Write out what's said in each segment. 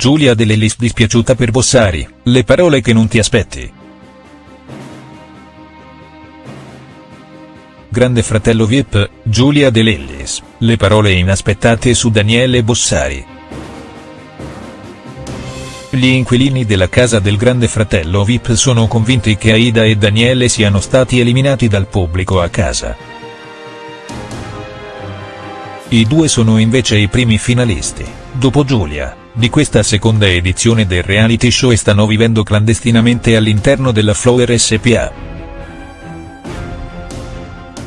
Giulia De Lellis dispiaciuta per Bossari, le parole che non ti aspetti. Grande fratello Vip, Giulia De Lellis, le parole inaspettate su Daniele Bossari. Gli inquilini della casa del grande fratello Vip sono convinti che Aida e Daniele siano stati eliminati dal pubblico a casa. I due sono invece i primi finalisti, dopo Giulia, di questa seconda edizione del reality show e stanno vivendo clandestinamente all'interno della Flower SPA.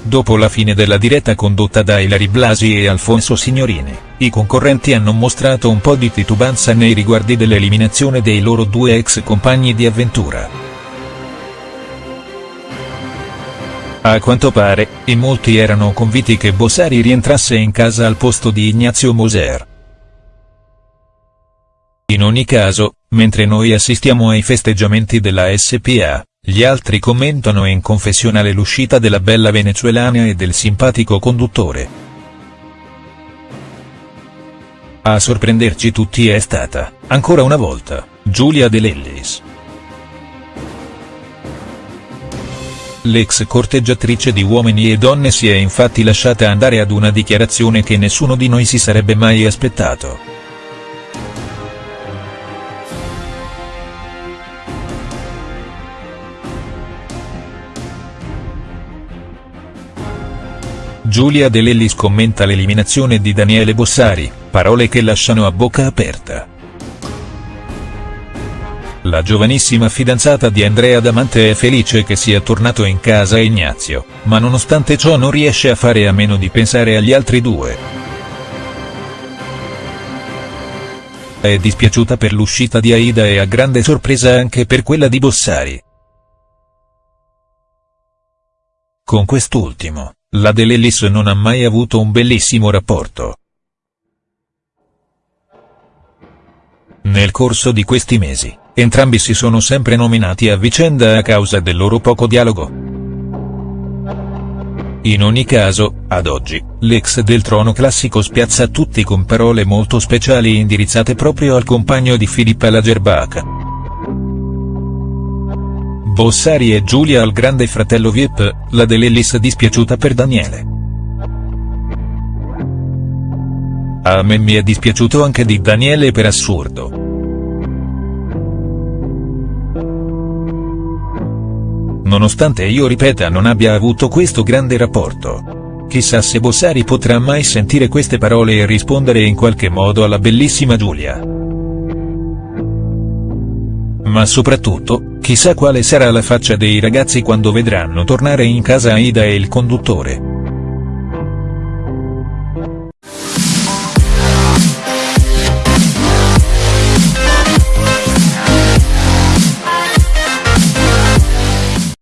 Dopo la fine della diretta condotta da Ilari Blasi e Alfonso Signorini, i concorrenti hanno mostrato un po' di titubanza nei riguardi dell'eliminazione dei loro due ex compagni di avventura. A quanto pare, in molti erano convinti che Bossari rientrasse in casa al posto di Ignazio Moser. In ogni caso, mentre noi assistiamo ai festeggiamenti della SPA, gli altri commentano in confessionale l'uscita della bella venezuelana e del simpatico conduttore. A sorprenderci tutti è stata, ancora una volta, Giulia De Lellis. L'ex corteggiatrice di Uomini e Donne si è infatti lasciata andare ad una dichiarazione che nessuno di noi si sarebbe mai aspettato. Giulia De Lellis commenta l'eliminazione di Daniele Bossari, parole che lasciano a bocca aperta. La giovanissima fidanzata di Andrea Damante è felice che sia tornato in casa Ignazio, ma nonostante ciò non riesce a fare a meno di pensare agli altri due. È dispiaciuta per l'uscita di Aida e a grande sorpresa anche per quella di Bossari. Con quest'ultimo, la De Lellis non ha mai avuto un bellissimo rapporto. Nel corso di questi mesi, entrambi si sono sempre nominati a vicenda a causa del loro poco dialogo. In ogni caso, ad oggi, l'ex del trono classico spiazza tutti con parole molto speciali indirizzate proprio al compagno di Filippa Lagerbaca. Bossari e Giulia al grande fratello Vip, la De Lellis dispiaciuta per Daniele. A me mi è dispiaciuto anche di Daniele per assurdo. Nonostante io ripeta non abbia avuto questo grande rapporto. Chissà se Bossari potrà mai sentire queste parole e rispondere in qualche modo alla bellissima Giulia. Ma soprattutto, Chissà quale sarà la faccia dei ragazzi quando vedranno tornare in casa Aida e il conduttore.